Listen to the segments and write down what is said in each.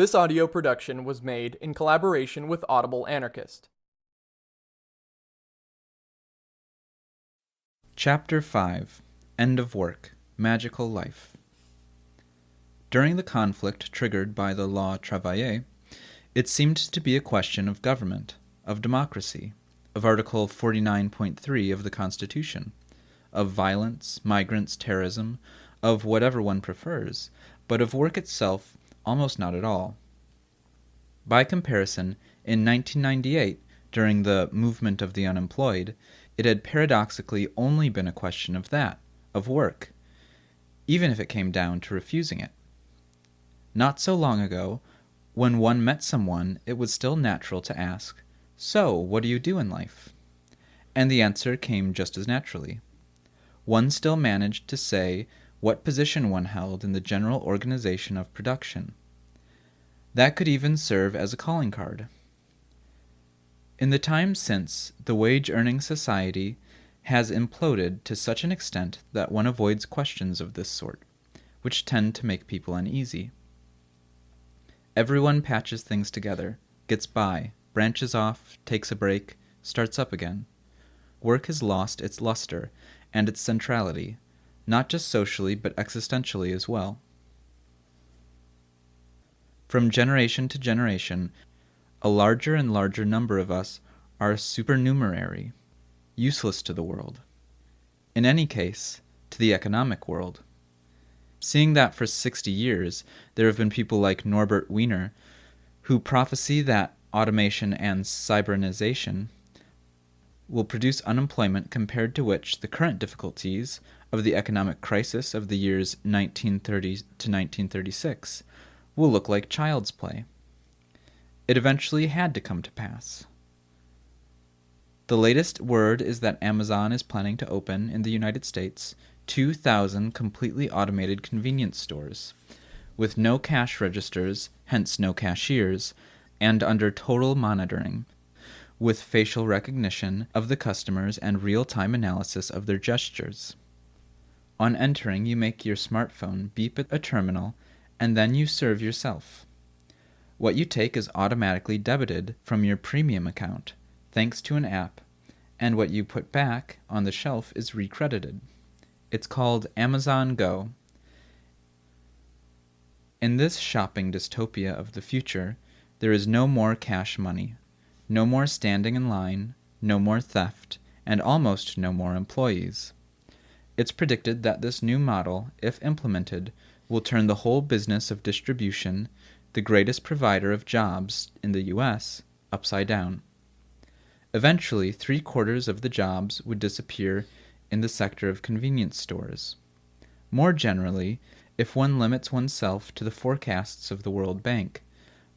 This audio production was made in collaboration with Audible Anarchist. Chapter 5 End of Work Magical Life During the conflict triggered by the Loi Travail, it seemed to be a question of government, of democracy, of Article 49.3 of the Constitution, of violence, migrants, terrorism, of whatever one prefers, but of work itself almost not at all. By comparison, in 1998, during the movement of the unemployed, it had paradoxically only been a question of that, of work, even if it came down to refusing it. Not so long ago, when one met someone, it was still natural to ask, So, what do you do in life? And the answer came just as naturally. One still managed to say what position one held in the general organization of production. That could even serve as a calling card. In the time since, the wage earning society has imploded to such an extent that one avoids questions of this sort, which tend to make people uneasy. Everyone patches things together, gets by, branches off, takes a break, starts up again. Work has lost its luster and its centrality, not just socially but existentially as well. From generation to generation, a larger and larger number of us are supernumerary, useless to the world. In any case, to the economic world. Seeing that for 60 years there have been people like Norbert Wiener who prophesy that automation and cybernization will produce unemployment compared to which the current difficulties of the economic crisis of the years 1930 to 1936 will look like child's play. It eventually had to come to pass. The latest word is that Amazon is planning to open in the United States 2,000 completely automated convenience stores, with no cash registers, hence no cashiers, and under total monitoring, with facial recognition of the customers and real time analysis of their gestures. On entering, you make your smartphone beep at a terminal, and then you serve yourself. What you take is automatically debited from your premium account, thanks to an app, and what you put back on the shelf is recredited. It's called Amazon Go. In this shopping dystopia of the future, there is no more cash money, no more standing in line, no more theft, and almost no more employees. It's predicted that this new model, if implemented, will turn the whole business of distribution, the greatest provider of jobs in the U.S., upside down. Eventually, three quarters of the jobs would disappear in the sector of convenience stores. More generally, if one limits oneself to the forecasts of the World Bank,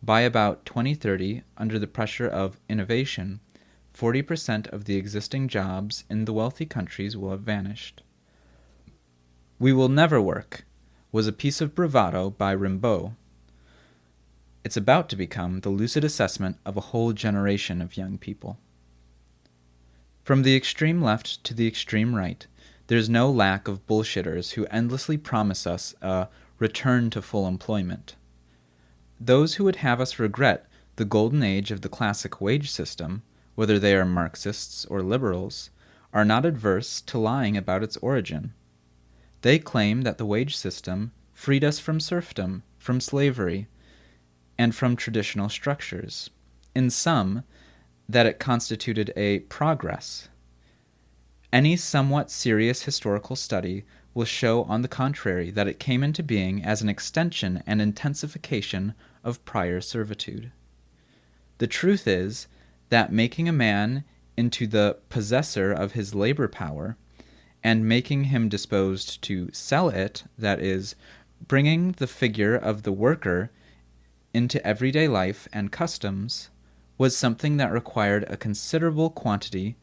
by about 2030, under the pressure of innovation, 40% of the existing jobs in the wealthy countries will have vanished. We Will Never Work was a piece of bravado by Rimbaud. It's about to become the lucid assessment of a whole generation of young people. From the extreme left to the extreme right, there's no lack of bullshitters who endlessly promise us a return to full employment. Those who would have us regret the golden age of the classic wage system, whether they are Marxists or liberals, are not adverse to lying about its origin. They claim that the wage system freed us from serfdom, from slavery, and from traditional structures. In sum, that it constituted a progress. Any somewhat serious historical study will show, on the contrary, that it came into being as an extension and intensification of prior servitude. The truth is that making a man into the possessor of his labor power and making him disposed to sell it, that is, bringing the figure of the worker into everyday life and customs, was something that required a considerable quantity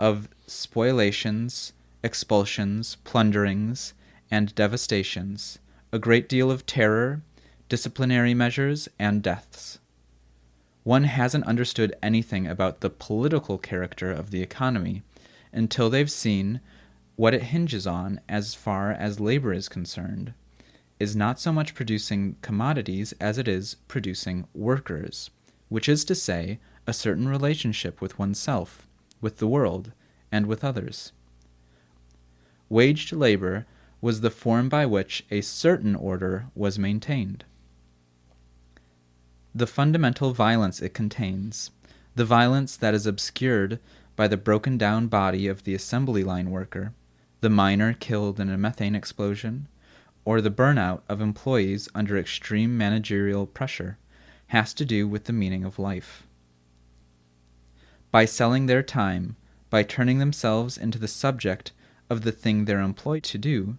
of spoliations, expulsions, plunderings, and devastations, a great deal of terror, disciplinary measures, and deaths. One hasn't understood anything about the political character of the economy until they've seen what it hinges on as far as labor is concerned, is not so much producing commodities as it is producing workers, which is to say, a certain relationship with oneself, with the world, and with others. Waged labor was the form by which a certain order was maintained. The fundamental violence it contains, the violence that is obscured by the broken down body of the assembly line worker, the miner killed in a methane explosion, or the burnout of employees under extreme managerial pressure, has to do with the meaning of life. By selling their time, by turning themselves into the subject of the thing they're employed to do,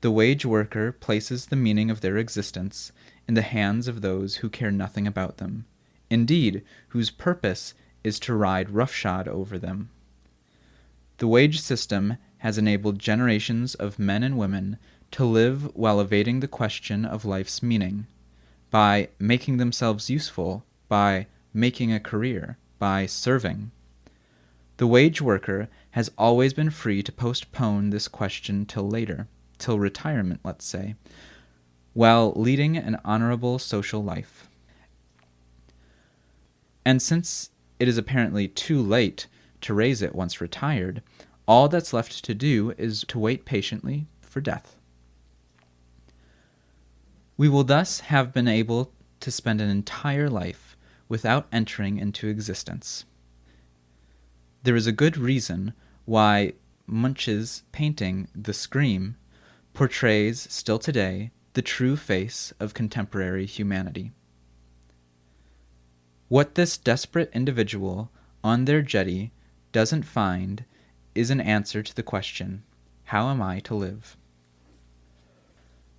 the wage worker places the meaning of their existence in the hands of those who care nothing about them, indeed, whose purpose is to ride roughshod over them. The wage system has enabled generations of men and women to live while evading the question of life's meaning, by making themselves useful, by making a career, by serving. The wage worker has always been free to postpone this question till later, till retirement, let's say, while leading an honorable social life. And since it is apparently too late to raise it once retired, all that's left to do is to wait patiently for death. We will thus have been able to spend an entire life without entering into existence. There is a good reason why Munch's painting, The Scream, portrays, still today, the true face of contemporary humanity. What this desperate individual on their jetty doesn't find is an answer to the question How am I to live?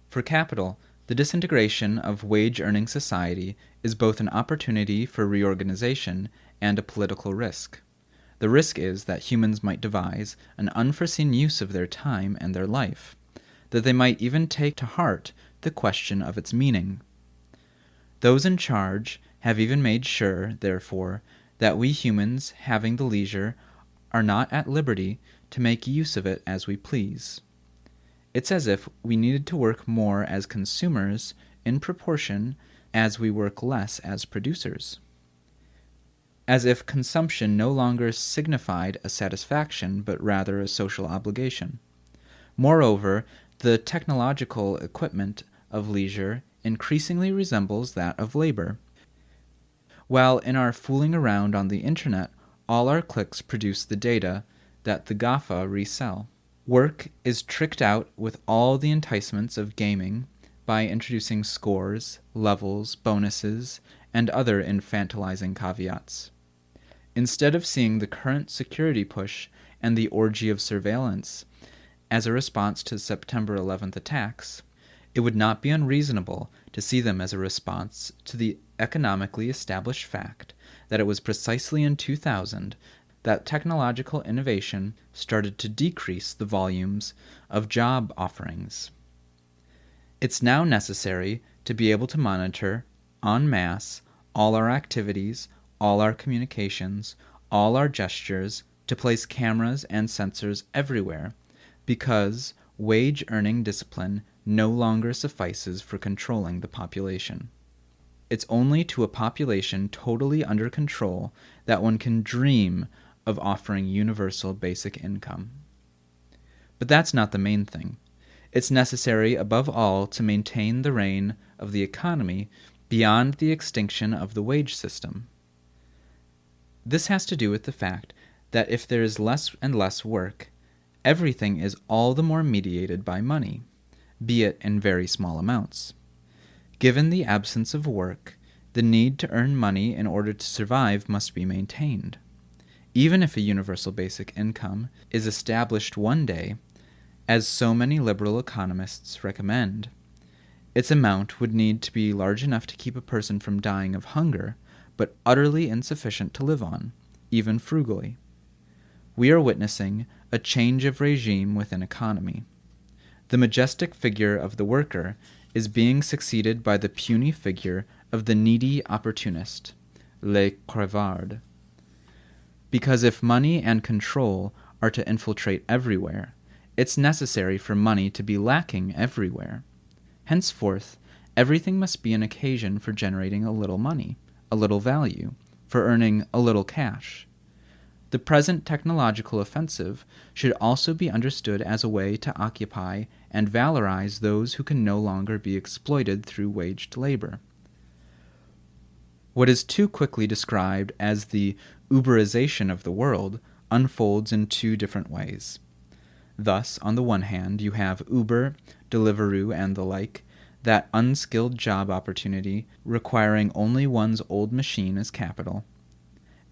For capital, the disintegration of wage earning society is both an opportunity for reorganization and a political risk. The risk is that humans might devise an unforeseen use of their time and their life, that they might even take to heart the question of its meaning. Those in charge have even made sure, therefore, that we humans, having the leisure, are not at liberty to make use of it as we please. It's as if we needed to work more as consumers in proportion as we work less as producers as if consumption no longer signified a satisfaction, but rather a social obligation. Moreover, the technological equipment of leisure increasingly resembles that of labor. While in our fooling around on the internet, all our clicks produce the data that the GAFA resell. Work is tricked out with all the enticements of gaming by introducing scores, levels, bonuses, and other infantilizing caveats. Instead of seeing the current security push and the orgy of surveillance as a response to September 11th attacks, it would not be unreasonable to see them as a response to the economically established fact that it was precisely in 2000 that technological innovation started to decrease the volumes of job offerings. It's now necessary to be able to monitor en masse all our activities, all our communications, all our gestures, to place cameras and sensors everywhere, because wage earning discipline no longer suffices for controlling the population. It's only to a population totally under control that one can dream of offering universal basic income. But that's not the main thing. It's necessary, above all, to maintain the reign of the economy beyond the extinction of the wage system. This has to do with the fact that if there is less and less work, everything is all the more mediated by money, be it in very small amounts. Given the absence of work, the need to earn money in order to survive must be maintained. Even if a universal basic income is established one day, as so many liberal economists recommend, its amount would need to be large enough to keep a person from dying of hunger but utterly insufficient to live on, even frugally. We are witnessing a change of regime within economy. The majestic figure of the worker is being succeeded by the puny figure of the needy opportunist, le crevard. Because if money and control are to infiltrate everywhere, it's necessary for money to be lacking everywhere. Henceforth, everything must be an occasion for generating a little money, a little value, for earning a little cash. The present technological offensive should also be understood as a way to occupy and valorize those who can no longer be exploited through waged labor. What is too quickly described as the Uberization of the world unfolds in two different ways. Thus, on the one hand, you have Uber, Deliveroo, and the like, that unskilled job opportunity requiring only one's old machine as capital.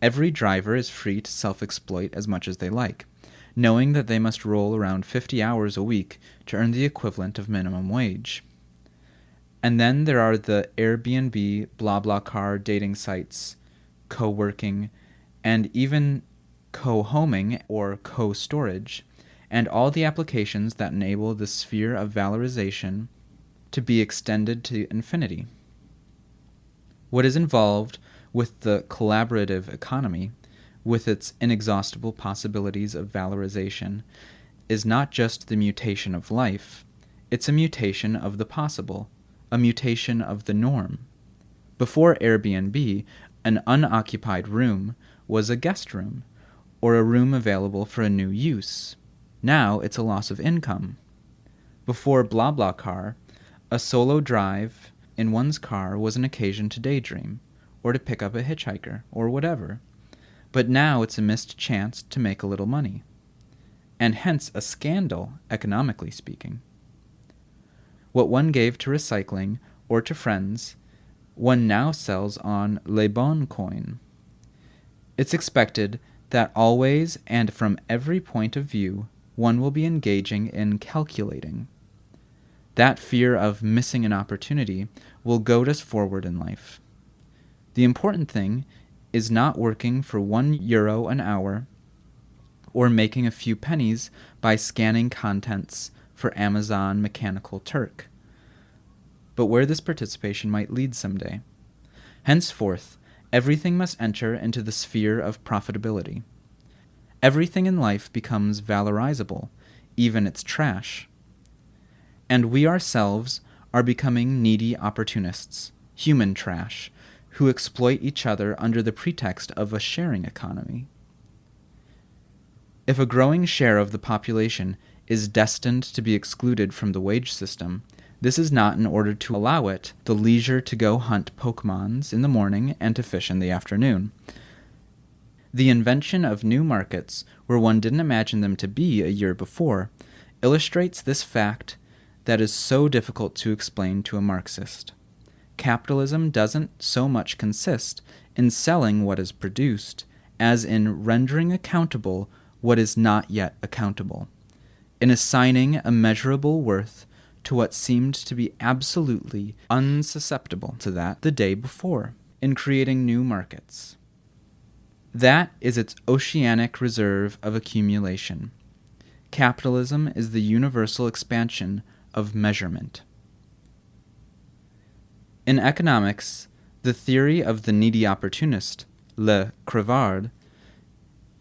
Every driver is free to self exploit as much as they like, knowing that they must roll around 50 hours a week to earn the equivalent of minimum wage. And then there are the Airbnb, BlaBlaCar dating sites, co working, and even co homing or co storage, and all the applications that enable the sphere of valorization to be extended to infinity. What is involved with the collaborative economy, with its inexhaustible possibilities of valorization, is not just the mutation of life, it's a mutation of the possible a mutation of the norm. Before Airbnb, an unoccupied room was a guest room, or a room available for a new use. Now it's a loss of income. Before BlaBlaCar, a solo drive in one's car was an occasion to daydream, or to pick up a hitchhiker, or whatever. But now it's a missed chance to make a little money, and hence a scandal, economically speaking. What one gave to recycling or to friends, one now sells on Le Bon Coin. It's expected that always and from every point of view one will be engaging in calculating. That fear of missing an opportunity will goad us forward in life. The important thing is not working for one euro an hour or making a few pennies by scanning contents for Amazon Mechanical Turk, but where this participation might lead someday. Henceforth, everything must enter into the sphere of profitability. Everything in life becomes valorizable, even its trash. And we ourselves are becoming needy opportunists, human trash, who exploit each other under the pretext of a sharing economy. If a growing share of the population is destined to be excluded from the wage system, this is not in order to allow it the leisure to go hunt Pokemons in the morning and to fish in the afternoon. The invention of new markets, where one didn't imagine them to be a year before, illustrates this fact that is so difficult to explain to a Marxist. Capitalism doesn't so much consist in selling what is produced as in rendering accountable what is not yet accountable, in assigning a measurable worth to what seemed to be absolutely unsusceptible to that the day before, in creating new markets. That is its oceanic reserve of accumulation. Capitalism is the universal expansion of measurement. In economics, the theory of the needy opportunist, Le Crevard,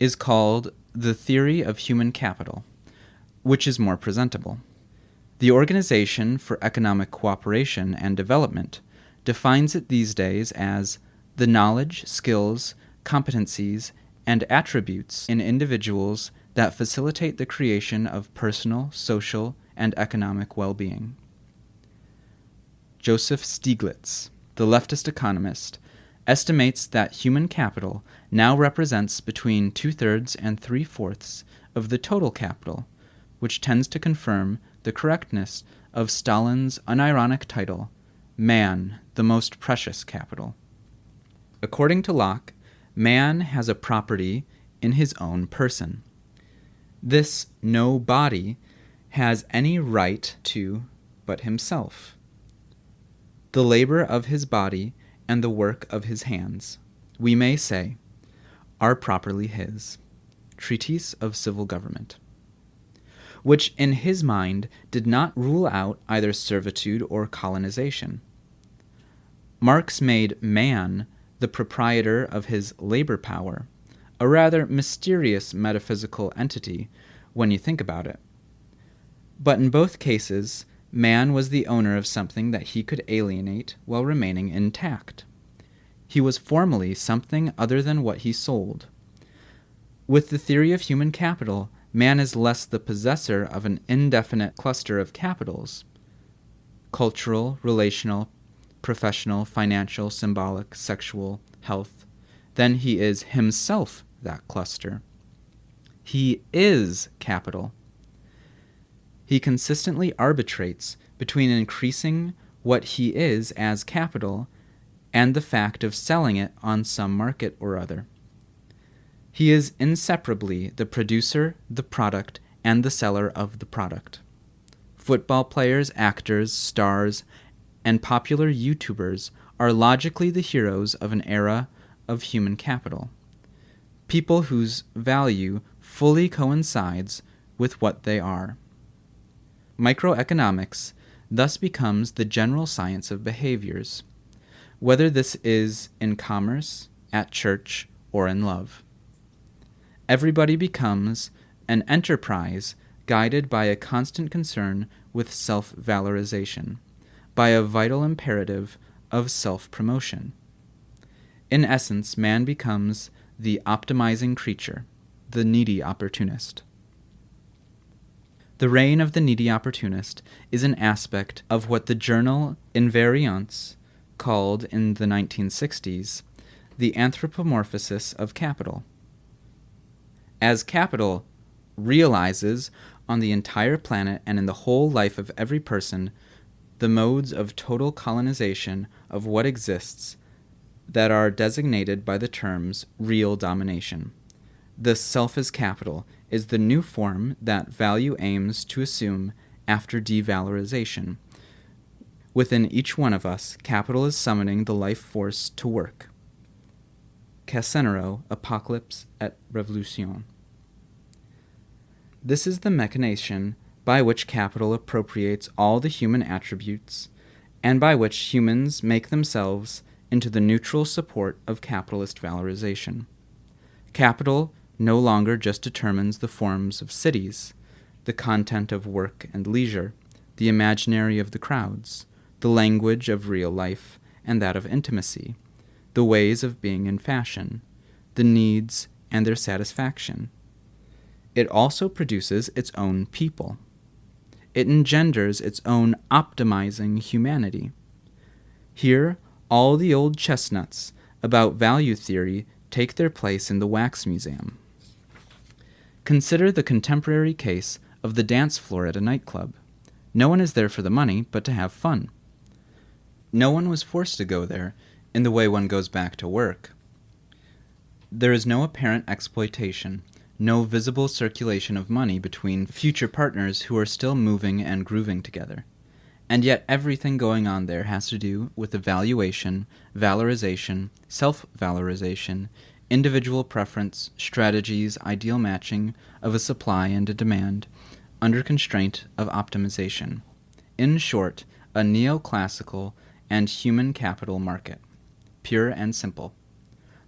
is called the theory of human capital, which is more presentable. The Organization for Economic Cooperation and Development defines it these days as the knowledge, skills, competencies, and attributes in individuals that facilitate the creation of personal, social, and economic well being. Joseph Stiglitz, the leftist economist, estimates that human capital now represents between two thirds and three fourths of the total capital, which tends to confirm the correctness of Stalin's unironic title, Man, the Most Precious Capital. According to Locke, man has a property in his own person. This no body has any right to but himself. The labor of his body and the work of his hands, we may say, are properly his. Treatise of Civil Government. Which in his mind did not rule out either servitude or colonization. Marx made man the proprietor of his labor power, a rather mysterious metaphysical entity when you think about it. But in both cases, man was the owner of something that he could alienate while remaining intact. He was formally something other than what he sold. With the theory of human capital, man is less the possessor of an indefinite cluster of capitals cultural, relational, professional, financial, symbolic, sexual, health than he is himself that cluster. He is capital. He consistently arbitrates between increasing what he is as capital and the fact of selling it on some market or other. He is inseparably the producer, the product, and the seller of the product. Football players, actors, stars, and popular YouTubers are logically the heroes of an era of human capital. People whose value fully coincides with what they are. Microeconomics thus becomes the general science of behaviors, whether this is in commerce, at church, or in love. Everybody becomes an enterprise guided by a constant concern with self valorization, by a vital imperative of self promotion. In essence, man becomes the optimizing creature, the needy opportunist. The reign of the needy opportunist is an aspect of what the journal Invariance called in the 1960s the anthropomorphosis of capital. As capital realizes on the entire planet and in the whole life of every person the modes of total colonization of what exists that are designated by the terms real domination. The self is capital is the new form that value aims to assume after devalorization. Within each one of us, capital is summoning the life force to work. Cesarano, Apocalypse et Revolution. This is the mechanization by which capital appropriates all the human attributes, and by which humans make themselves into the neutral support of capitalist valorization. Capital no longer just determines the forms of cities, the content of work and leisure, the imaginary of the crowds, the language of real life and that of intimacy, the ways of being in fashion, the needs and their satisfaction. It also produces its own people. It engenders its own optimizing humanity. Here, all the old chestnuts about value theory take their place in the wax museum. Consider the contemporary case of the dance floor at a nightclub. No one is there for the money, but to have fun. No one was forced to go there in the way one goes back to work. There is no apparent exploitation, no visible circulation of money between future partners who are still moving and grooving together. And yet everything going on there has to do with evaluation, valorization, self valorization, individual preference, strategies, ideal matching of a supply and a demand, under constraint of optimization. In short, a neoclassical and human capital market, pure and simple.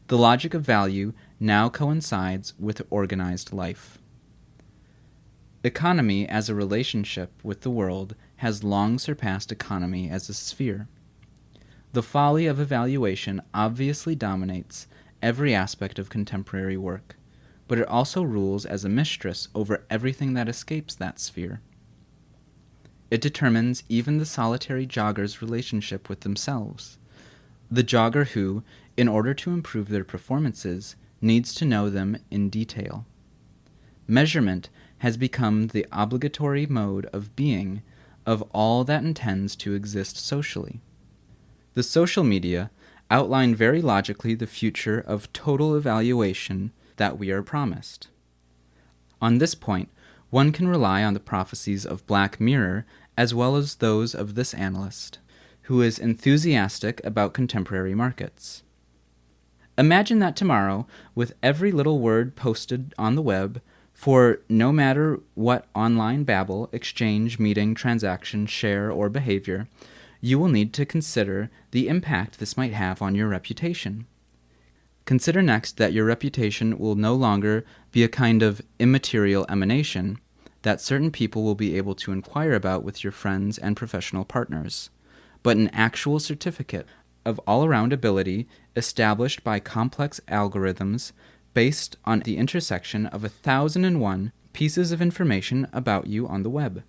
The logic of value now coincides with organized life. Economy as a relationship with the world has long surpassed economy as a sphere. The folly of evaluation obviously dominates every aspect of contemporary work, but it also rules as a mistress over everything that escapes that sphere. It determines even the solitary jogger's relationship with themselves. The jogger who, in order to improve their performances, needs to know them in detail. Measurement has become the obligatory mode of being of all that intends to exist socially. The social media outline very logically the future of total evaluation that we are promised. On this point, one can rely on the prophecies of Black Mirror as well as those of this analyst, who is enthusiastic about contemporary markets. Imagine that tomorrow, with every little word posted on the web, for no matter what online babble, exchange, meeting, transaction, share, or behavior, you will need to consider the impact this might have on your reputation. Consider next that your reputation will no longer be a kind of immaterial emanation, that certain people will be able to inquire about with your friends and professional partners, but an actual certificate of all around ability established by complex algorithms based on the intersection of a thousand and one pieces of information about you on the web.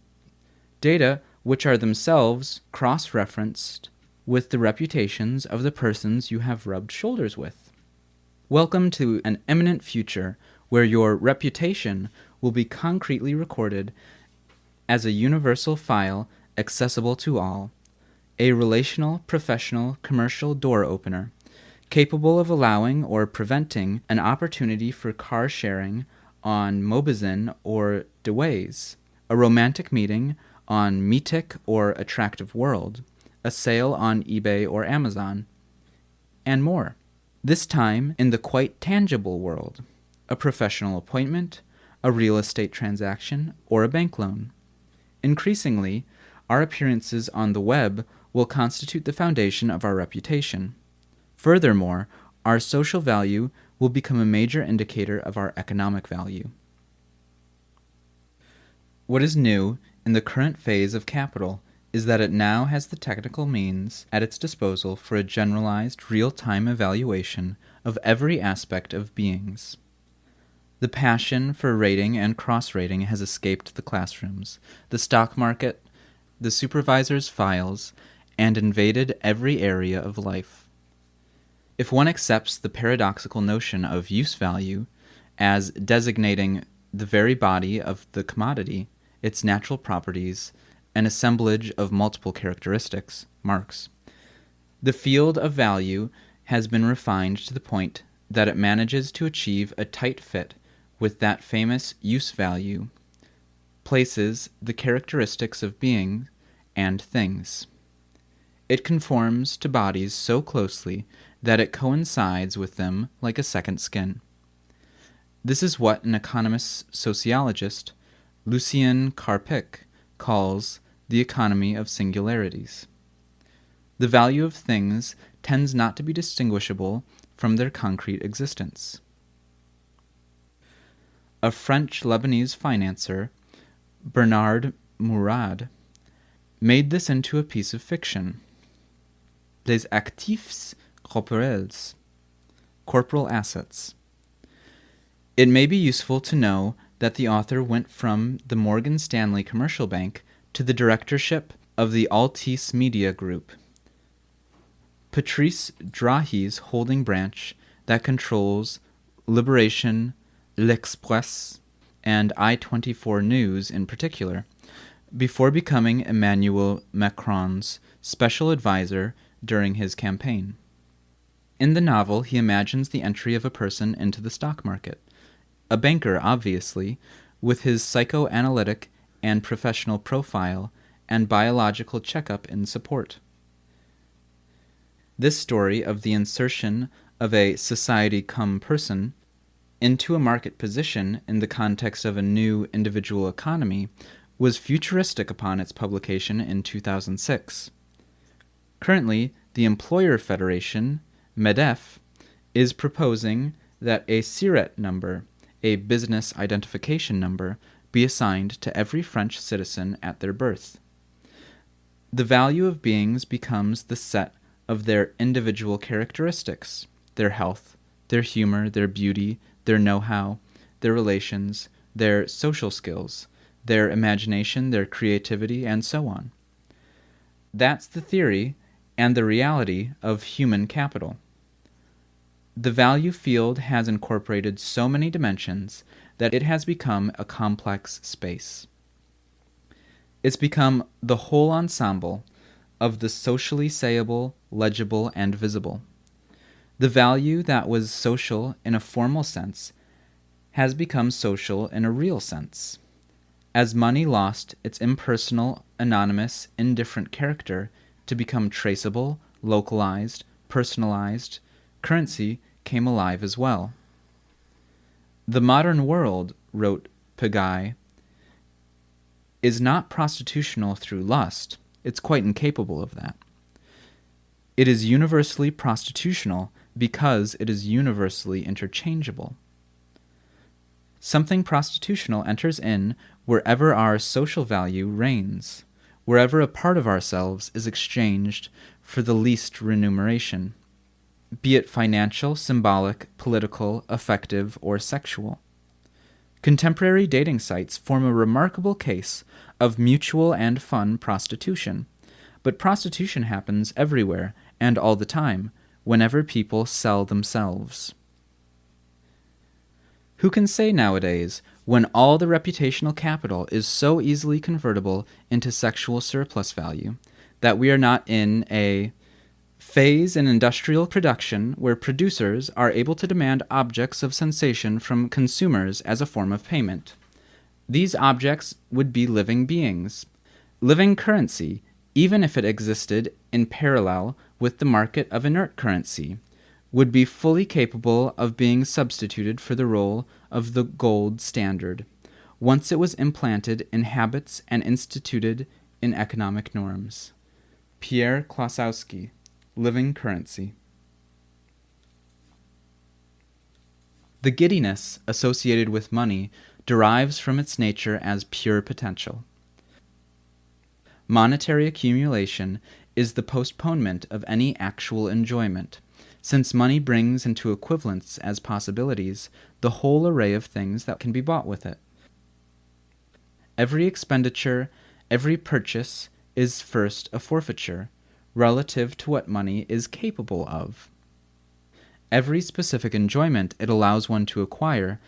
Data which are themselves cross referenced with the reputations of the persons you have rubbed shoulders with. Welcome to an eminent future where your reputation will be concretely recorded as a universal file accessible to all, a relational, professional, commercial door opener, capable of allowing or preventing an opportunity for car sharing on Mobizin or Deways, a romantic meeting on Meetic or Attractive World, a sale on eBay or Amazon, and more. This time in the quite tangible world, a professional appointment, a real estate transaction, or a bank loan. Increasingly, our appearances on the web will constitute the foundation of our reputation. Furthermore, our social value will become a major indicator of our economic value. What is new in the current phase of capital is that it now has the technical means at its disposal for a generalized real time evaluation of every aspect of beings. The passion for rating and cross rating has escaped the classrooms, the stock market, the supervisor's files, and invaded every area of life. If one accepts the paradoxical notion of use value as designating the very body of the commodity, its natural properties, an assemblage of multiple characteristics, marks, the field of value has been refined to the point that it manages to achieve a tight fit with that famous use value, places the characteristics of being and things. It conforms to bodies so closely that it coincides with them like a second skin. This is what an economist sociologist, Lucien Karpik, calls the economy of singularities. The value of things tends not to be distinguishable from their concrete existence a French Lebanese financier, Bernard Mourad, made this into a piece of fiction. Les actifs corporels, corporal assets. It may be useful to know that the author went from the Morgan Stanley Commercial Bank to the directorship of the Altice Media Group. Patrice Drahi's holding branch that controls Liberation L'Express, and I 24 News in particular, before becoming Emmanuel Macron's special advisor during his campaign. In the novel, he imagines the entry of a person into the stock market. A banker, obviously, with his psychoanalytic and professional profile and biological checkup in support. This story of the insertion of a society come person into a market position in the context of a new individual economy was futuristic upon its publication in 2006. Currently, the Employer Federation, MEDEF, is proposing that a SIRET number, a business identification number, be assigned to every French citizen at their birth. The value of beings becomes the set of their individual characteristics, their health, their humor, their beauty, their know how, their relations, their social skills, their imagination, their creativity, and so on. That's the theory and the reality of human capital. The value field has incorporated so many dimensions that it has become a complex space. It's become the whole ensemble of the socially sayable, legible, and visible. The value that was social in a formal sense has become social in a real sense. As money lost its impersonal, anonymous, indifferent character to become traceable, localized, personalized, currency came alive as well. The modern world, wrote Péguy, is not prostitutional through lust. It's quite incapable of that. It is universally prostitutional because it is universally interchangeable. Something prostitutional enters in wherever our social value reigns, wherever a part of ourselves is exchanged for the least remuneration, be it financial, symbolic, political, affective, or sexual. Contemporary dating sites form a remarkable case of mutual and fun prostitution. But prostitution happens everywhere and all the time, whenever people sell themselves. Who can say nowadays, when all the reputational capital is so easily convertible into sexual surplus value, that we are not in a phase in industrial production where producers are able to demand objects of sensation from consumers as a form of payment. These objects would be living beings. Living currency, even if it existed in parallel with the market of inert currency, would be fully capable of being substituted for the role of the gold standard, once it was implanted in habits and instituted in economic norms. Pierre Klossowski living currency. The giddiness associated with money derives from its nature as pure potential. Monetary accumulation is the postponement of any actual enjoyment, since money brings into equivalence as possibilities the whole array of things that can be bought with it. Every expenditure, every purchase, is first a forfeiture, relative to what money is capable of. Every specific enjoyment it allows one to acquire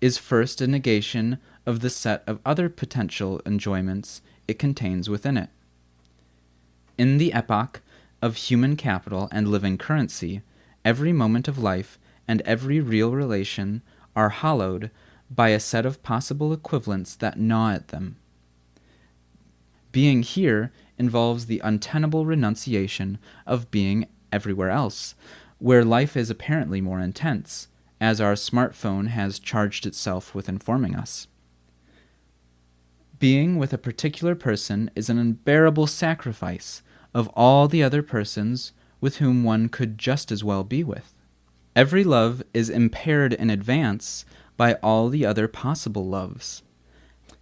is first a negation of the set of other potential enjoyments it contains within it. In the epoch of human capital and living currency, every moment of life and every real relation are hollowed by a set of possible equivalents that gnaw at them. Being here involves the untenable renunciation of being everywhere else, where life is apparently more intense, as our smartphone has charged itself with informing us. Being with a particular person is an unbearable sacrifice of all the other persons with whom one could just as well be with. Every love is impaired in advance by all the other possible loves.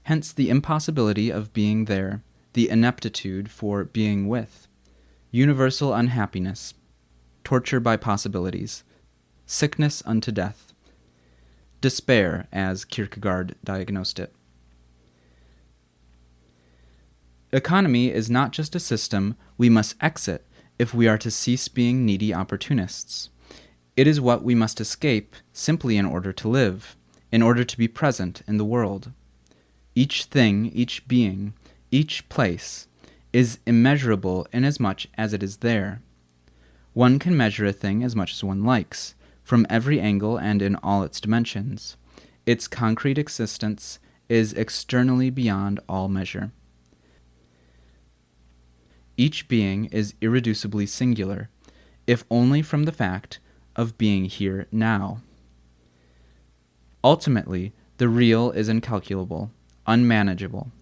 Hence the impossibility of being there the ineptitude for being with, universal unhappiness, torture by possibilities, sickness unto death, despair, as Kierkegaard diagnosed it. Economy is not just a system we must exit if we are to cease being needy opportunists. It is what we must escape simply in order to live, in order to be present in the world. Each thing, each being, each place is immeasurable inasmuch as it is there. One can measure a thing as much as one likes, from every angle and in all its dimensions. Its concrete existence is externally beyond all measure. Each being is irreducibly singular, if only from the fact of being here now. Ultimately, the real is incalculable, unmanageable.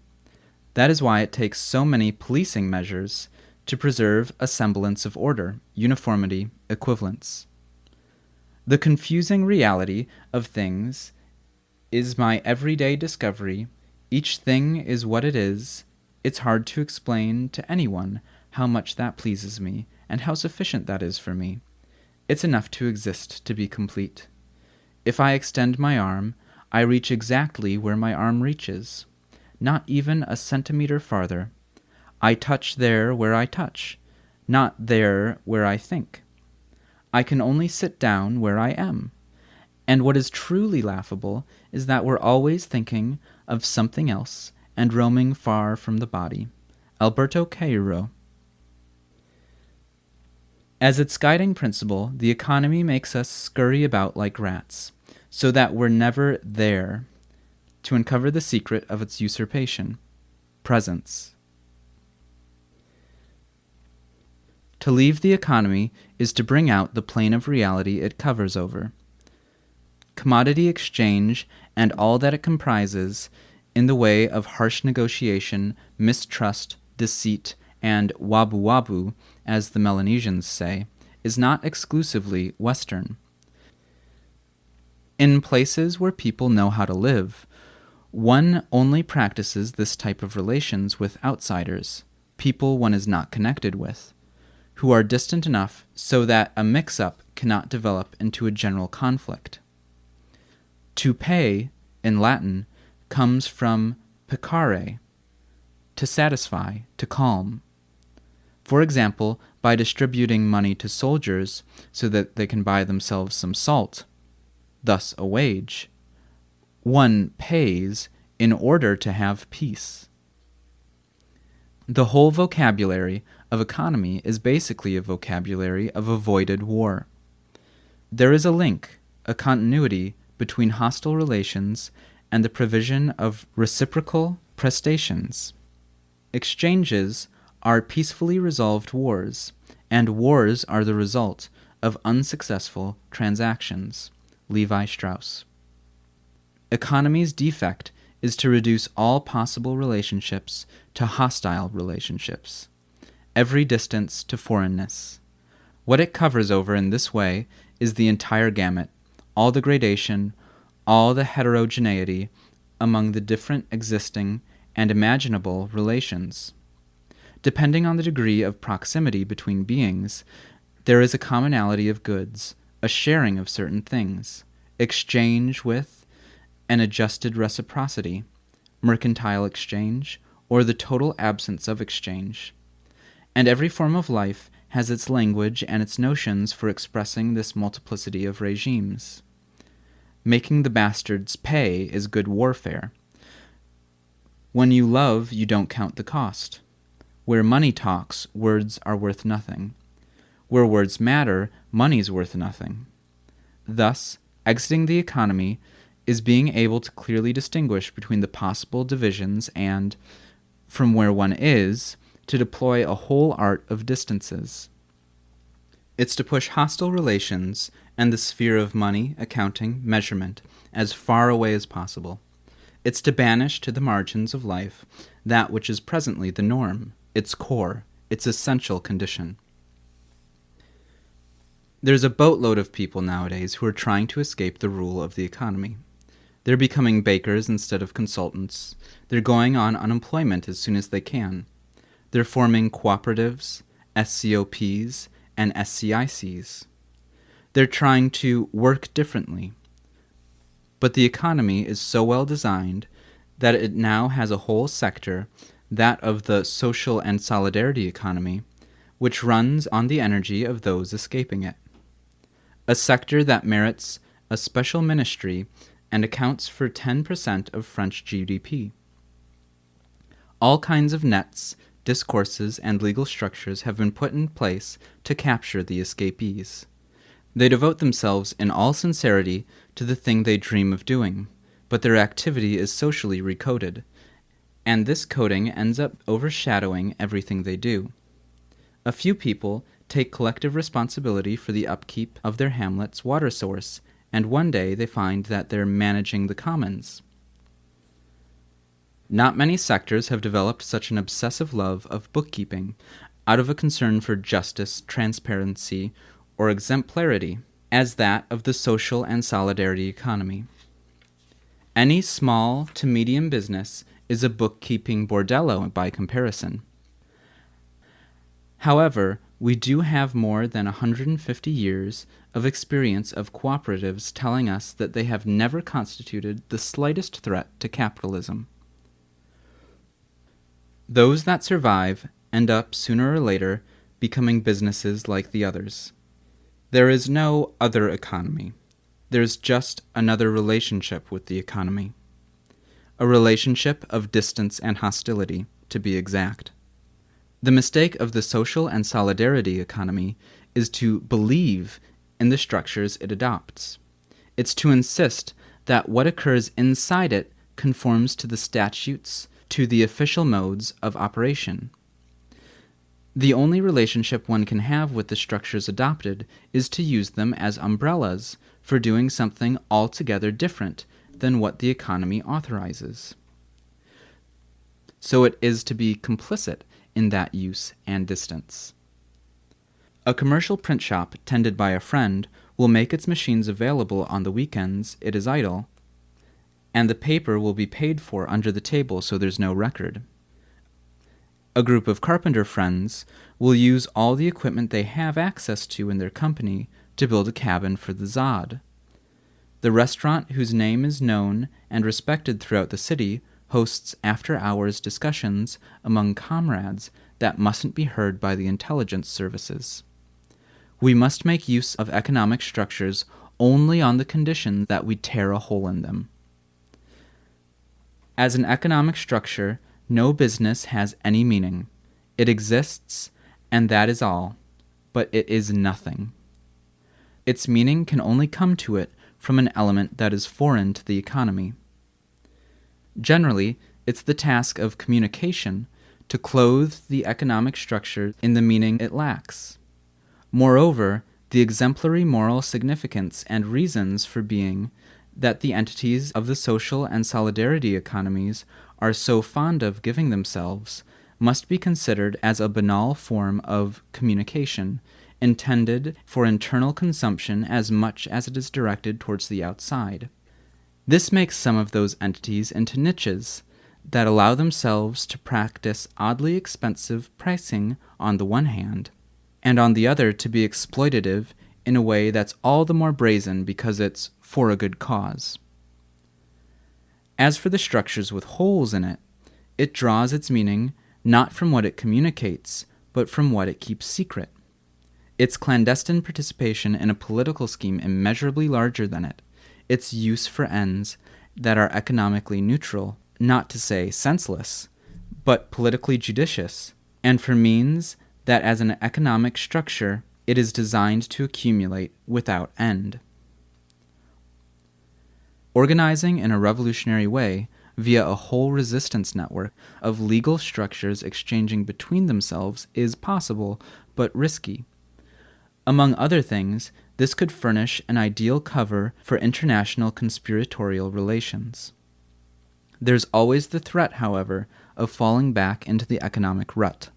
That is why it takes so many policing measures to preserve a semblance of order, uniformity, equivalence. The confusing reality of things is my everyday discovery. Each thing is what it is. It's hard to explain to anyone how much that pleases me and how sufficient that is for me. It's enough to exist to be complete. If I extend my arm, I reach exactly where my arm reaches not even a centimeter farther. I touch there where I touch, not there where I think. I can only sit down where I am. And what is truly laughable is that we're always thinking of something else and roaming far from the body. Alberto Caeiro. As its guiding principle, the economy makes us scurry about like rats, so that we're never there to uncover the secret of its usurpation presence. To leave the economy is to bring out the plane of reality it covers over. Commodity exchange and all that it comprises, in the way of harsh negotiation, mistrust, deceit, and wabu wabu, as the Melanesians say, is not exclusively Western. In places where people know how to live, One only practices this type of relations with outsiders, people one is not connected with, who are distant enough so that a mix up cannot develop into a general conflict. To pay, in Latin, comes from pacare, to satisfy, to calm. For example, by distributing money to soldiers so that they can buy themselves some salt, thus a wage, one pays in order to have peace. The whole vocabulary of economy is basically a vocabulary of avoided war. There is a link, a continuity between hostile relations and the provision of reciprocal prestations. Exchanges are peacefully resolved wars, and wars are the result of unsuccessful transactions. Lévi-Strauss. Economy's defect is to reduce all possible relationships to hostile relationships, every distance to foreignness. What it covers over in this way is the entire gamut, all the gradation, all the heterogeneity among the different existing and imaginable relations. Depending on the degree of proximity between beings, there is a commonality of goods, a sharing of certain things, exchange with, an adjusted reciprocity, mercantile exchange, or the total absence of exchange. And every form of life has its language and its notions for expressing this multiplicity of regimes. Making the bastards pay is good warfare. When you love, you don't count the cost. Where money talks, words are worth nothing. Where words matter, money's worth nothing. Thus, exiting the economy is being able to clearly distinguish between the possible divisions and, from where one is, to deploy a whole art of distances. It's to push hostile relations and the sphere of money, accounting, measurement as far away as possible. It's to banish to the margins of life that which is presently the norm, its core, its essential condition. There's a boatload of people nowadays who are trying to escape the rule of the economy. They're becoming bakers instead of consultants. They're going on unemployment as soon as they can. They're forming cooperatives, SCOPs, and SCICs. They're trying to work differently. But the economy is so well designed that it now has a whole sector, that of the social and solidarity economy, which runs on the energy of those escaping it. A sector that merits a special ministry and accounts for 10% of French GDP. All kinds of nets, discourses, and legal structures have been put in place to capture the escapees. They devote themselves in all sincerity to the thing they dream of doing, but their activity is socially recoded, and this coding ends up overshadowing everything they do. A few people take collective responsibility for the upkeep of their hamlet's water source and one day they find that they're managing the commons. Not many sectors have developed such an obsessive love of bookkeeping out of a concern for justice, transparency, or exemplarity as that of the social and solidarity economy. Any small to medium business is a bookkeeping bordello by comparison. However, we do have more than 150 years of experience of cooperatives telling us that they have never constituted the slightest threat to capitalism. Those that survive end up sooner or later becoming businesses like the others. There is no other economy. There's just another relationship with the economy. A relationship of distance and hostility, to be exact. The mistake of the social and solidarity economy is to believe in the structures it adopts. It's to insist that what occurs inside it conforms to the statutes, to the official modes of operation. The only relationship one can have with the structures adopted is to use them as umbrellas for doing something altogether different than what the economy authorizes. So it is to be complicit in that use and distance. A commercial print shop tended by a friend will make its machines available on the weekends it is idle, and the paper will be paid for under the table so there's no record. A group of carpenter friends will use all the equipment they have access to in their company to build a cabin for the ZAD. The restaurant, whose name is known and respected throughout the city, hosts after hours discussions among comrades that mustn't be heard by the intelligence services. We must make use of economic structures only on the condition that we tear a hole in them. As an economic structure, no business has any meaning. It exists, and that is all, but it is nothing. Its meaning can only come to it from an element that is foreign to the economy. Generally, it's the task of communication to clothe the economic structure in the meaning it lacks. Moreover, the exemplary moral significance and reasons for being that the entities of the social and solidarity economies are so fond of giving themselves must be considered as a banal form of communication intended for internal consumption as much as it is directed towards the outside. This makes some of those entities into niches that allow themselves to practice oddly expensive pricing on the one hand, and on the other to be exploitative in a way that's all the more brazen because it's for a good cause. As for the structures with holes in it, it draws its meaning not from what it communicates, but from what it keeps secret. Its clandestine participation in a political scheme immeasurably larger than it, its use for ends that are economically neutral, not to say senseless, but politically judicious, and for means that as an economic structure it is designed to accumulate without end. Organizing in a revolutionary way via a whole resistance network of legal structures exchanging between themselves is possible but risky. Among other things, this could furnish an ideal cover for international conspiratorial relations. There's always the threat, however, of falling back into the economic rut,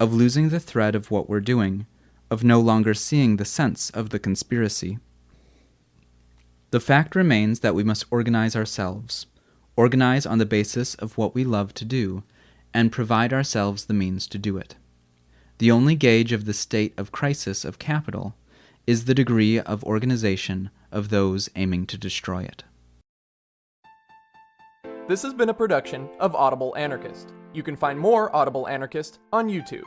of losing the thread of what we're doing, of no longer seeing the sense of the conspiracy. The fact remains that we must organize ourselves, organize on the basis of what we love to do, and provide ourselves the means to do it. The only gauge of the state of crisis of capital is the degree of organization of those aiming to destroy it. This has been a production of Audible Anarchist. You can find more Audible Anarchist on YouTube.